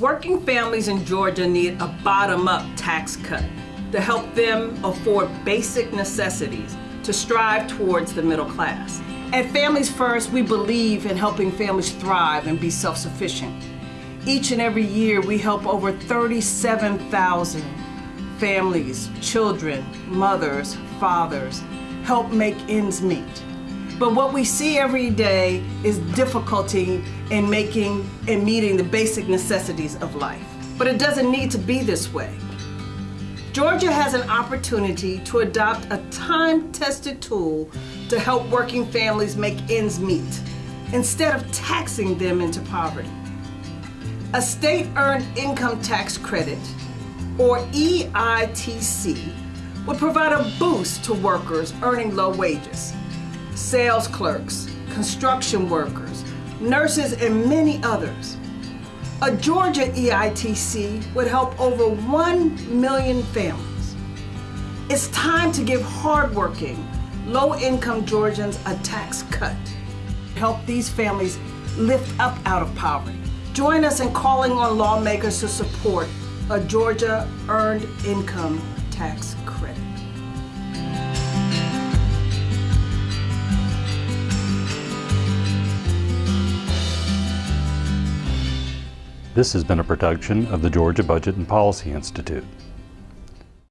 Working families in Georgia need a bottom-up tax cut to help them afford basic necessities to strive towards the middle class. At Families First, we believe in helping families thrive and be self-sufficient. Each and every year, we help over 37,000 families, children, mothers, fathers, help make ends meet. But what we see every day is difficulty in making and meeting the basic necessities of life. But it doesn't need to be this way. Georgia has an opportunity to adopt a time-tested tool to help working families make ends meet instead of taxing them into poverty. A state-earned income tax credit, or EITC, would provide a boost to workers earning low wages sales clerks, construction workers, nurses, and many others. A Georgia EITC would help over 1 million families. It's time to give hardworking, low-income Georgians a tax cut. Help these families lift up out of poverty. Join us in calling on lawmakers to support a Georgia Earned Income Tax Credit. This has been a production of the Georgia Budget and Policy Institute.